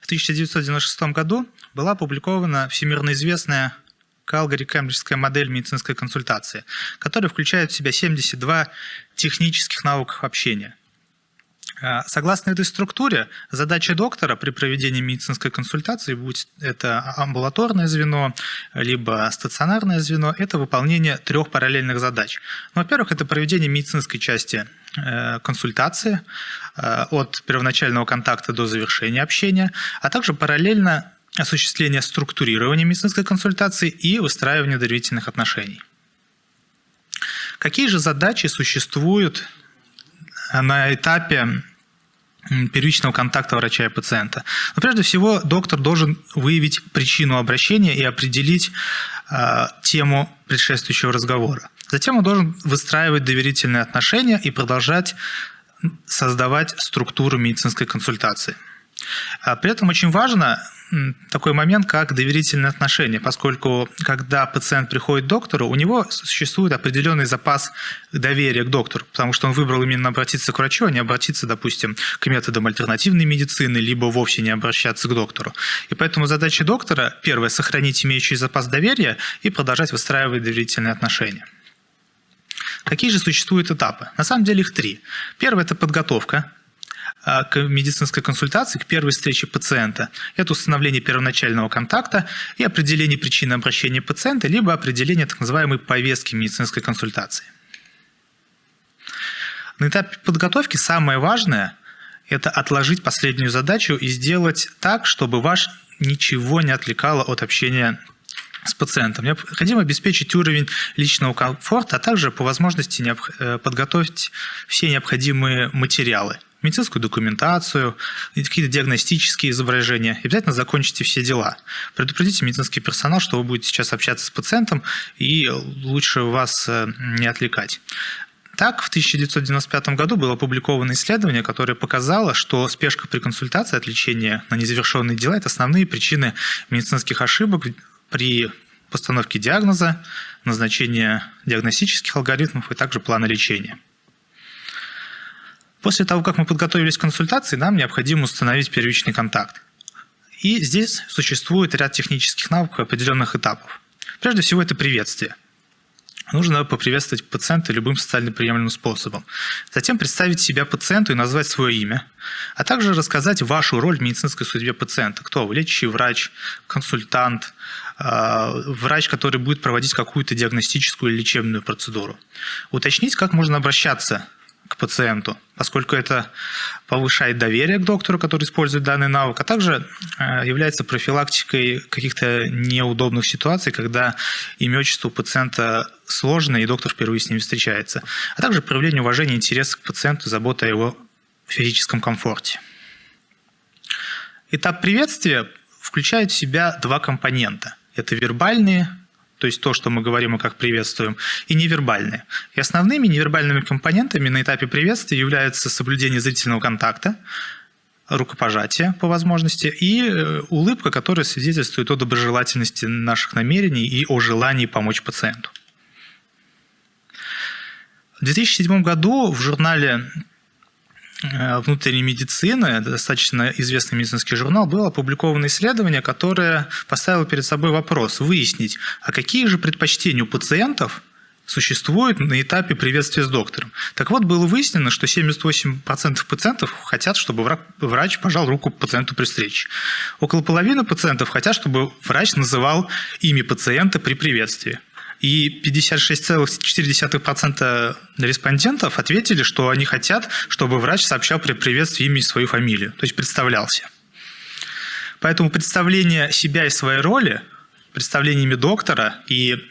В 1996 году была опубликована всемирно известная Калгари-Кембриджская модель медицинской консультации, которая включает в себя 72 технических навыков общения. А, согласно этой структуре, задача доктора при проведении медицинской консультации, будь это амбулаторное звено, либо стационарное звено, это выполнение трех параллельных задач. Ну, во-первых, это проведение медицинской части э, консультации э, от первоначального контакта до завершения общения, а также параллельно осуществление структурирования медицинской консультации и выстраивание доверительных отношений. Какие же задачи существуют на этапе первичного контакта врача и пациента. Но прежде всего доктор должен выявить причину обращения и определить э, тему предшествующего разговора. Затем он должен выстраивать доверительные отношения и продолжать создавать структуру медицинской консультации. А при этом очень важно такой момент, как доверительные отношения, поскольку когда пациент приходит к доктору, у него существует определенный запас доверия к доктору, потому что он выбрал именно обратиться к врачу, а не обратиться, допустим, к методам альтернативной медицины, либо вовсе не обращаться к доктору. И поэтому задача доктора, первое, сохранить имеющий запас доверия и продолжать выстраивать доверительные отношения. Какие же существуют этапы? На самом деле их три. Первый – это подготовка, к медицинской консультации, к первой встрече пациента. Это установление первоначального контакта и определение причины обращения пациента, либо определение так называемой повестки медицинской консультации. На этапе подготовки самое важное – это отложить последнюю задачу и сделать так, чтобы ваш ничего не отвлекало от общения с пациентом. Необходимо обеспечить уровень личного комфорта, а также по возможности э, подготовить все необходимые материалы – медицинскую документацию, какие-то диагностические изображения. И обязательно закончите все дела. Предупредите медицинский персонал, что вы будете сейчас общаться с пациентом, и лучше вас э, не отвлекать. Так, в 1995 году было опубликовано исследование, которое показало, что спешка при консультации, отвлечение на незавершенные дела – это основные причины медицинских ошибок при постановке диагноза, назначения диагностических алгоритмов и также плана лечения. После того, как мы подготовились к консультации, нам необходимо установить первичный контакт. И здесь существует ряд технических навыков определенных этапов. Прежде всего, это приветствие. Нужно поприветствовать пациента любым социально приемлемым способом. Затем представить себя пациенту и назвать свое имя, а также рассказать вашу роль в медицинской судьбе пациента. Кто вы? Лечащий врач, консультант, а, врач, который будет проводить какую-то диагностическую или лечебную процедуру. Уточнить, как можно обращаться к пациенту, поскольку это повышает доверие к доктору, который использует данный навык, а также э, является профилактикой каких-то неудобных ситуаций, когда имя отчество у пациента сложное, и доктор впервые с ним встречается, а также проявление уважения и интереса к пациенту, забота о его физическом комфорте. Этап приветствия включает в себя два компонента. Это вербальные то есть то, что мы говорим и как приветствуем, и невербальные. И основными невербальными компонентами на этапе приветствия являются соблюдение зрительного контакта, рукопожатие по возможности и э, улыбка, которая свидетельствует о доброжелательности наших намерений и о желании помочь пациенту. В 2007 году в журнале внутренней медицины, достаточно известный медицинский журнал, было опубликовано исследование, которое поставило перед собой вопрос выяснить, а какие же предпочтения у пациентов существуют на этапе приветствия с доктором. Так вот, было выяснено, что 78% пациентов хотят, чтобы врач пожал руку пациенту при встрече. Около половины пациентов хотят, чтобы врач называл имя пациента при приветствии. И 56,4% респондентов ответили, что они хотят, чтобы врач сообщал при приветствии имя и свою фамилию, то есть представлялся. Поэтому представление себя и своей роли, представление имя доктора и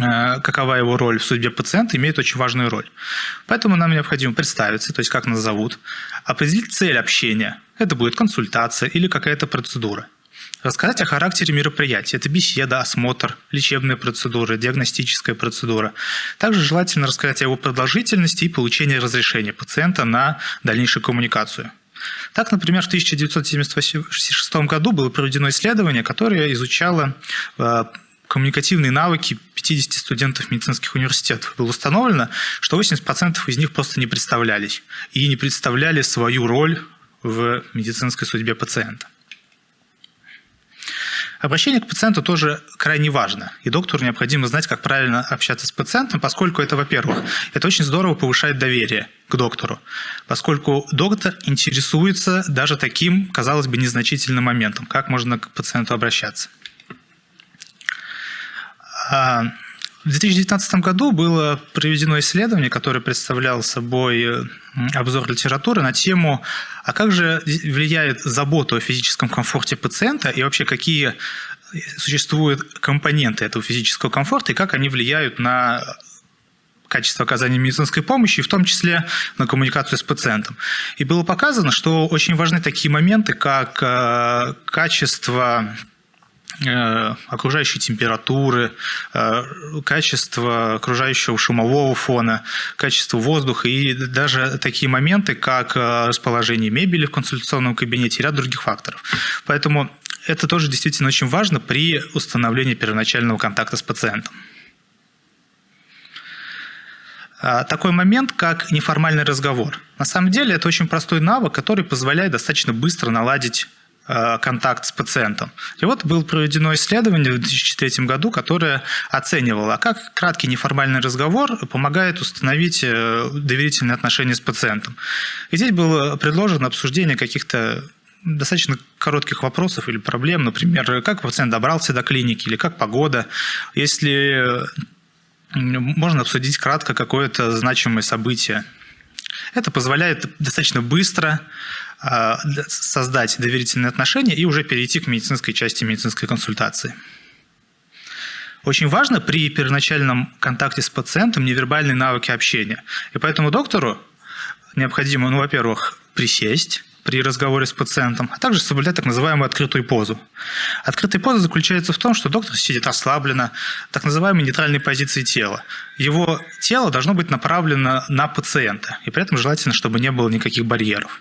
э, какова его роль в судьбе пациента, имеет очень важную роль. Поэтому нам необходимо представиться, то есть как нас зовут, определить цель общения. Это будет консультация или какая-то процедура. Рассказать о характере мероприятия. Это беседа, осмотр, лечебная процедура, диагностическая процедура. Также желательно рассказать о его продолжительности и получении разрешения пациента на дальнейшую коммуникацию. Так, например, в 1976 году было проведено исследование, которое изучало э, коммуникативные навыки 50 студентов медицинских университетов. Было установлено, что 80% из них просто не представлялись и не представляли свою роль в медицинской судьбе пациента. Обращение к пациенту тоже крайне важно, и доктору необходимо знать, как правильно общаться с пациентом, поскольку это, во-первых, это очень здорово повышает доверие к доктору, поскольку доктор интересуется даже таким, казалось бы, незначительным моментом, как можно к пациенту обращаться. В 2019 году было проведено исследование, которое представляло собой обзор литературы на тему а как же влияет забота о физическом комфорте пациента и вообще какие существуют компоненты этого физического комфорта и как они влияют на качество оказания медицинской помощи, в том числе на коммуникацию с пациентом. И было показано, что очень важны такие моменты, как э, качество Э, окружающей температуры, э, качество окружающего шумового фона, качество воздуха и даже такие моменты, как э, расположение мебели в консультационном кабинете и ряд других факторов. Поэтому это тоже действительно очень важно при установлении первоначального контакта с пациентом. Такой момент, как неформальный разговор. На самом деле это очень простой навык, который позволяет достаточно быстро наладить Э, контакт с пациентом. И вот было проведено исследование в 2003 году, которое оценивало, как краткий неформальный разговор помогает установить э, доверительные отношения с пациентом. И здесь было предложено обсуждение каких-то достаточно коротких вопросов или проблем, например, как пациент добрался до клиники или как погода. Если можно обсудить кратко какое-то значимое событие. Это позволяет достаточно быстро а, создать доверительные отношения и уже перейти к медицинской части медицинской консультации. Очень важно при первоначальном контакте с пациентом невербальные навыки общения. И поэтому доктору необходимо, ну, во-первых, присесть при разговоре с пациентом, а также соблюдать так называемую открытую позу. Открытая поза заключается в том, что доктор сидит расслабленно, так называемой нейтральной позиции тела. Его тело должно быть направлено на пациента, и при этом желательно, чтобы не было никаких барьеров.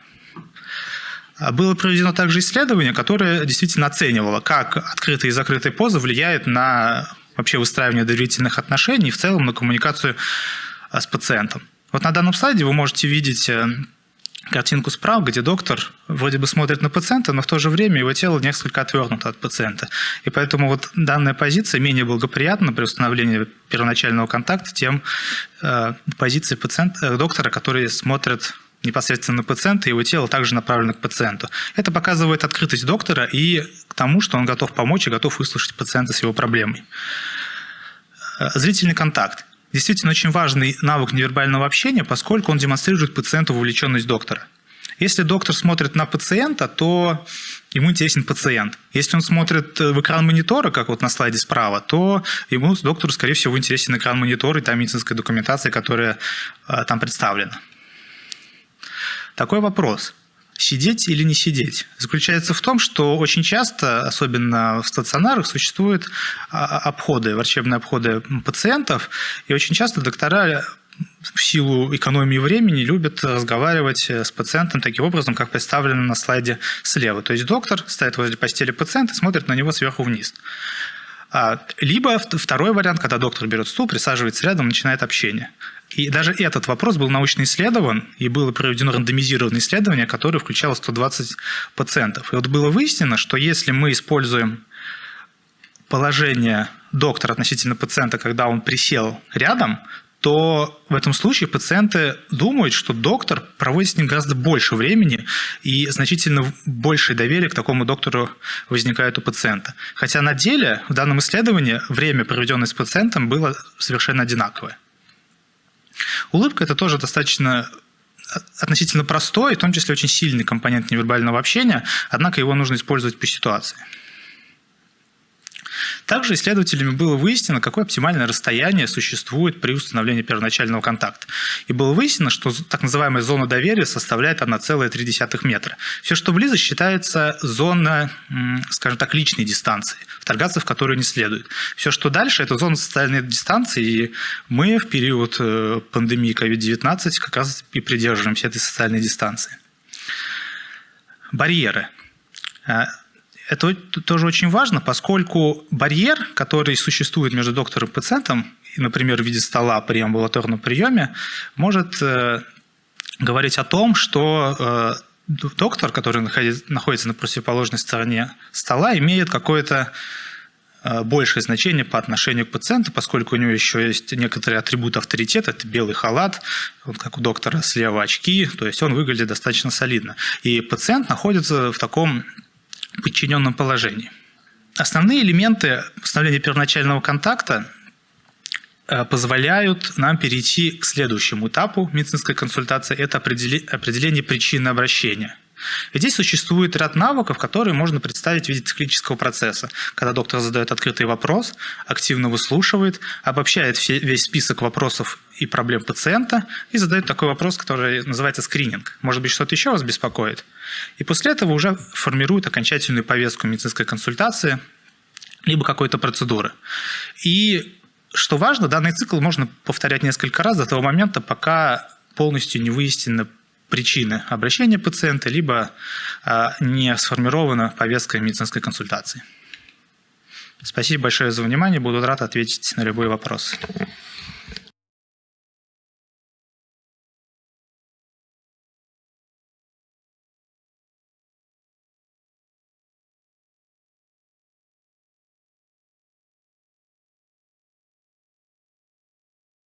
А было проведено также исследование, которое действительно оценивало, как открытые и закрытые позы влияют на вообще выстраивание доверительных отношений и в целом на коммуникацию а, с пациентом. Вот на данном слайде вы можете видеть э, картинку справа, где доктор вроде бы смотрит на пациента, но в то же время его тело несколько отвернуто от пациента. И поэтому вот данная позиция менее благоприятна при установлении первоначального контакта, тем э, позиции пациента, э, доктора, который смотрит непосредственно пациента, его тело также направлено к пациенту. Это показывает открытость доктора и к тому, что он готов помочь и готов выслушать пациента с его проблемой. Э, зрительный контакт. Действительно очень важный навык невербального общения, поскольку он демонстрирует пациенту вовлеченность доктора. Если доктор смотрит на пациента, то ему интересен пациент. Если он смотрит в экран монитора, как вот на слайде справа, то ему, доктору, скорее всего, интересен экран монитора и та медицинская документация, которая э, там представлена. Такой вопрос. Сидеть или не сидеть? Заключается в том, что очень часто, особенно в стационарах, существуют а, обходы, врачебные обходы пациентов, и очень часто доктора в силу экономии времени любят разговаривать с пациентом таким образом, как представлено на слайде слева. То есть доктор стоит возле постели пациента смотрит на него сверху вниз. А, либо второй вариант, когда доктор берет стул, присаживается рядом, начинает общение. И даже этот вопрос был научно исследован, и было проведено рандомизированное исследование, которое включало 120 пациентов. И вот было выяснено, что если мы используем положение доктора относительно пациента, когда он присел рядом, то в этом случае пациенты думают, что доктор проводит с ним гораздо больше времени и значительно большее доверие к такому доктору возникает у пациента. Хотя на деле в данном исследовании время, проведенное с пациентом, было совершенно одинаковое. Улыбка – это тоже достаточно относительно простой, в том числе очень сильный компонент невербального общения, однако его нужно использовать по ситуации. Также исследователями было выяснено, какое оптимальное расстояние существует при установлении первоначального контакта. И было выяснено, что так называемая зона доверия составляет 1,3 метра. Все, что близко, считается зона, скажем так, личной дистанции, вторгаться в которую не следует. Все, что дальше, это зона социальной дистанции, и мы в период э, пандемии COVID-19 как раз и придерживаемся этой социальной дистанции. Барьеры. Это тоже очень важно, поскольку барьер, который существует между доктором и пациентом, например, в виде стола при амбулаторном приеме, может э, говорить о том, что э, доктор, который находится на противоположной стороне стола, имеет какое-то э, большее значение по отношению к пациенту, поскольку у него еще есть некоторые атрибуты авторитета, это белый халат, вот как у доктора слева очки, то есть он выглядит достаточно солидно. И пациент находится в таком подчиненном положении. Основные элементы установления первоначального контакта Э, позволяют нам перейти к следующему этапу медицинской консультации – это определение причины обращения. И здесь существует ряд навыков, которые можно представить в виде циклического процесса, когда доктор задает открытый вопрос, активно выслушивает, обобщает весь список вопросов и проблем пациента и задает такой вопрос, который называется скрининг. Может быть, что-то еще вас беспокоит? И после этого уже формирует окончательную повестку медицинской консультации, либо какой-то процедуры. И что важно, данный цикл можно повторять несколько раз до того момента, пока полностью не выяснены причины обращения пациента, либо а, не сформирована повестка медицинской консультации. Спасибо большое за внимание, буду рад ответить на любой вопрос.